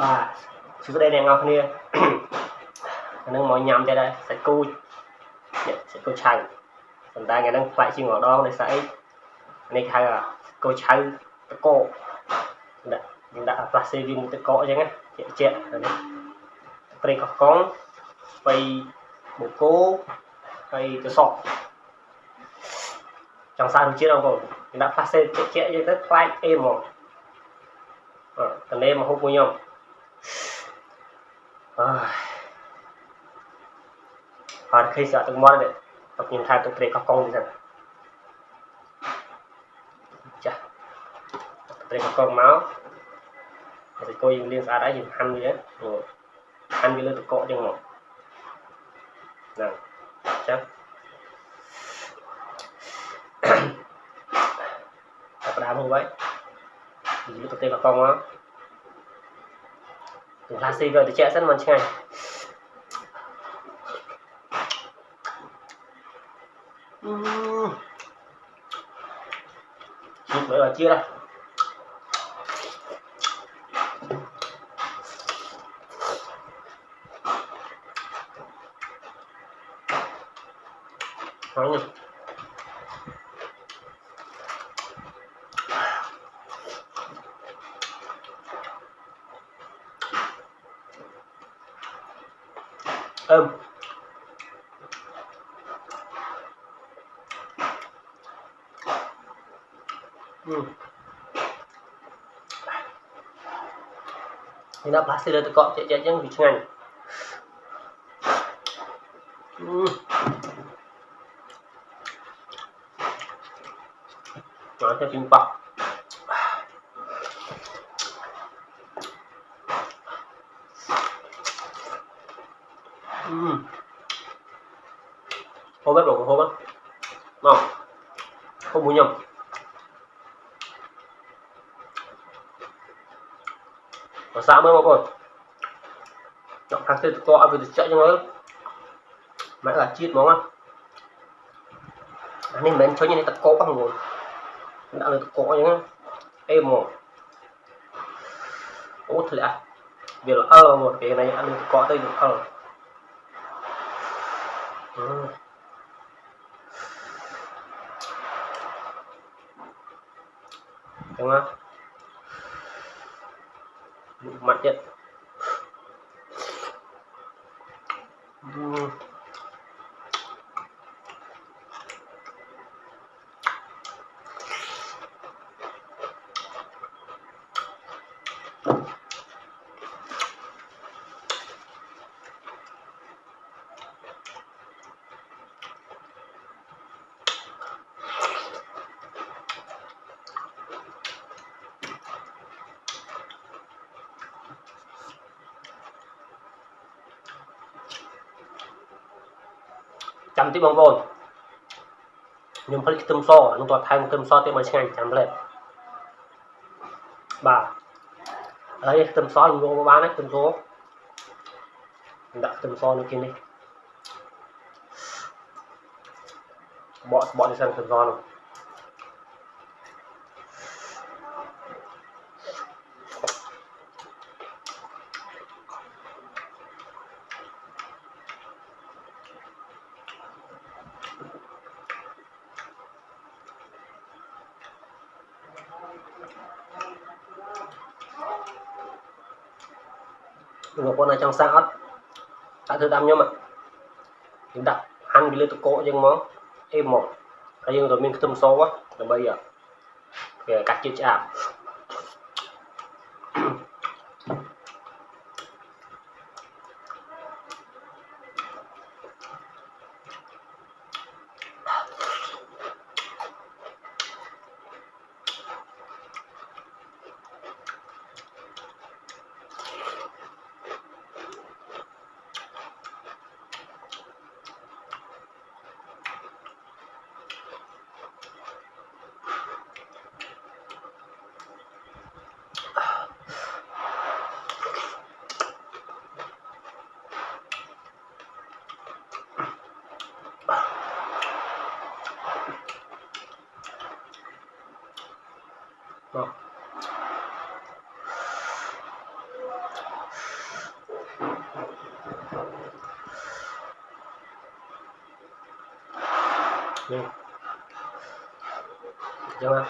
បាទសួស្តីអ្នកនរគ្នាអានឹងមកញ៉ាំទៀតដែរសាច់គូនេះសាច់គូឆៅប៉ុន្តែថ្ងៃហ្នឹងផ្លែកជាងម្ដងដោយសារអីនេះហៅគូឆៅតកដាក់យើងដាក់ផ្លាស្ទិកវាមួយតកអញ្ចឹងណាជាក់ជាក់នេះប្រេងកកុងស្បៃបូកូហើយទៅសក់ចង់សាររសជាតិបងប្អូនយើងដាក់ផ្លាស្ទិកជាក់ជាក់អញ្ចឹងទៅផ្លែកអេហ្មងអឺតនេមកហូបមួយខ្ញុំ អើអត់ឃើញស្អាតទឹកមាត់ទេតែខ្ញុំថែទឹកព្រៃកោះកុងទៀតចាព្រៃកោះកុងមកតែគួយយើងលាងស្អាតហើយយើងហាន់វាហាន់វាលើទឹកកកចឹងមកហ្នឹងចាចាប់ដើមហូបហើយនិយាយទៅទេកោះកុងមក ផ្លាស្ទិកវាត្រជាក់សិនមិនឆ្ងាញ់អឺជិះមើលជាតិហ្នឹងហើយអឹមអឺនេះដាក់ផ្លាស្ទិ Um, hmm. Enak bahasa dah tekak cek-cek yang bincangan. Hmm. macam simpah. không muốn nhầm. Nó xa mới mọi người nó kháng thể to, ăn vì chạy cho nó mãi là chít món ăn nên mình cho như này tập có bằng rồi. Đã được có những em một út lẽ à? việc là ơ một cái này ăn được có, đây được ơ. Ờ. tengah nikmat je Thank you. ចឹងអេហ្មងអូធ្លាក់វាល្អមកពេលនេះអានេះតកទៅវាល្អអឺចឹងណា mặt ទៀតចាំតិចបងប្អូនខ្ញុំផលិតខ្ទឹមសនឹងតថែមខ្ទឹមសទៀតមកឆ្ងាញ់ចាំលេបបាទហើយខ្ទឹមសខ្ញុំយកមកបានហើយខ្ទឹមសដាក់ខ្ទឹមសនៅគេនេះបកបកនេះសិនខ្ទឹមសនោះ បងប្អូនអាចចង់សាកអត់ដាក់ធ្វើតាមខ្ញុំខ្ញុំដាក់ហាន់ពីលើតកកយើងមកអេមកហើយយើងក៏មានខ្ទឹមសដើម្បីវាកាត់ជាតិឆ្អាប nha được chưa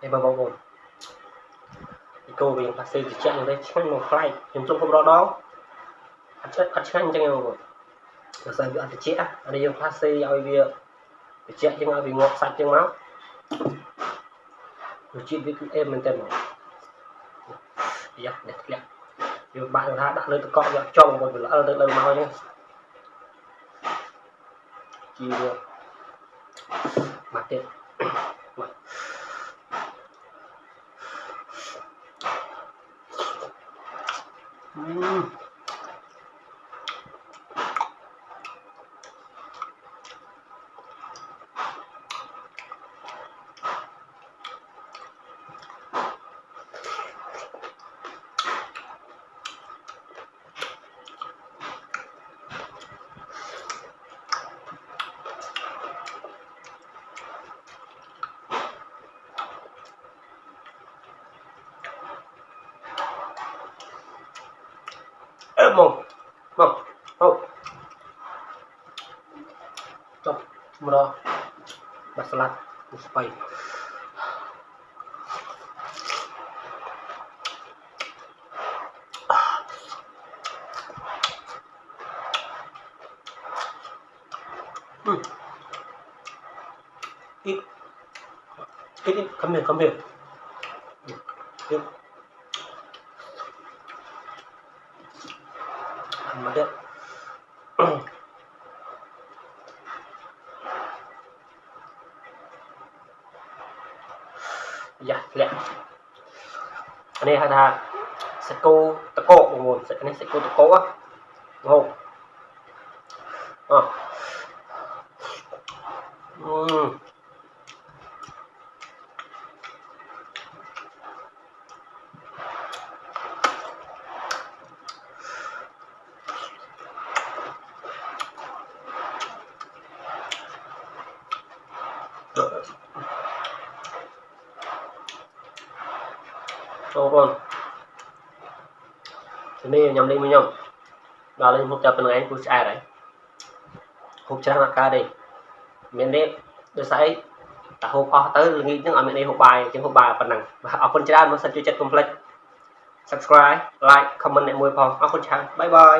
ងណានេះបងប្អូនពីគោវាប៉ាសេតិចយ៉ាងនេះឆ្ងាញ់មកខ្លាយខ្ញុំជុំគ្រប់រដងអត់ឆ្ងាញ់អត់ឆ្ងាញ់អញ្ចឹងបងប្អូនបើសិនវាអត់តិចអានេះយើងប៉ាសេឲ្យវាតិចជាងឲ្យវាងាប់សាច់ជាងមករសជាតិវាគឺអេមមែនតើមកយ៉ានេះធ្លាក់យើងបាក់ថាដាក់លើទឹកកកយកចង់បងប្អូនវាល្អទៅលើមកអញ្ចឹងជីវាមកទៀត Hum. một một một. Một một đó. Bắt lát một spay ừ. Ít, ít, cắm miệng, cắm miệng. Ít. வந்துட்டு dạ lẹ này hà thà sẽ câu tập cổ một nguồn, sẽ anh sẽ câu tập cổ á không à. Ờ. Mm. Ừ. Ồ con Thế này nhầm đi mới nhầm Đó lên hút chập bên ngay của ai đấy Hút chập là ca đi Miền đi Tôi sẽ តែហូបអស់ទៅល្ងាចហ្នឹងអត់មានអីហូបបាយអញ្ចឹងហូបបាយប៉ុណ្ណឹងបាទអរគុណច្រើនមកសិនជួយចិត្តកុំភ្លេច subscribe like comment អ្នកមួយផងអរគុណច្រើនបាយបាយ